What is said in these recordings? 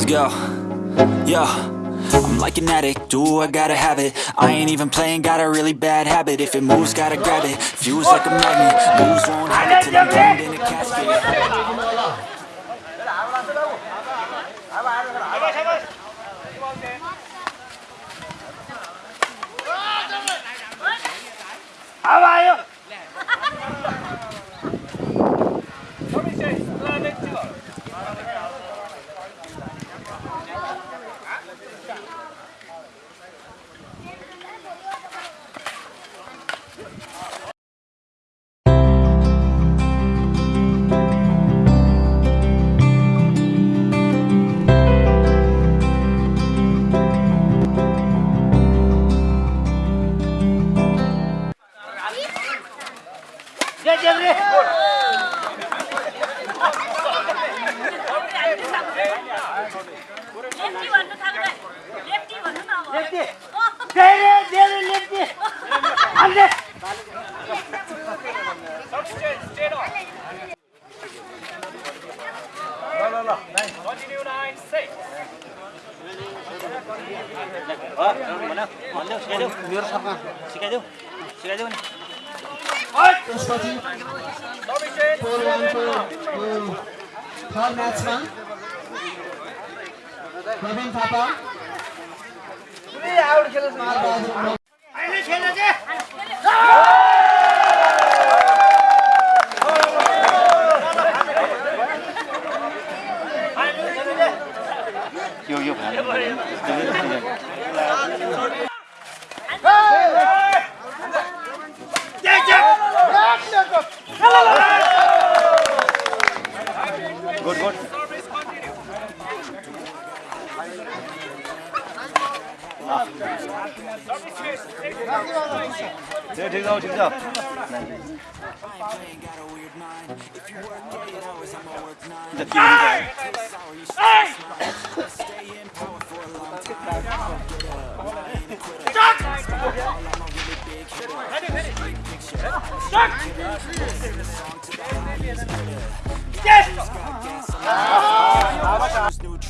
Let's go. Yo. I'm like an addict, do I gotta have it? I ain't even playing, got a really bad habit. If it moves, gotta grab it, fuse like a magnet. Moves won't till I'm in a casket सिकाइदेऊ सिकाइदेऊ नि त्यसपछि पोल्यान्डको third म्याचमा थापा यो यो भन्नु who's that? Come back better than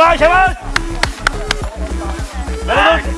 一百一来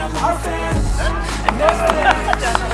move slow and I move fast. And